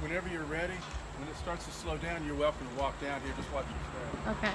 Whenever you're ready, when it starts to slow down, you're welcome to walk down here just watch your step. Okay.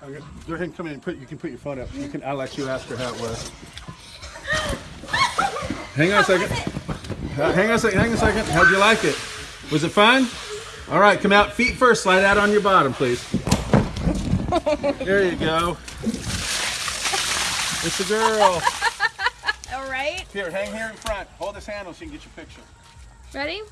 there. Okay, Go ahead and come in and put. You can put your phone up. You can. I'll let you ask her how it was. Hang on a second. Uh, Hang on a second. Hang on a second. How'd you like it? Was it fun? All right. Come out. Feet first. Slide out on your bottom, please. There you go. It's a girl. All right. Here, hang here in front. Hold this handle so you can get your picture. Ready?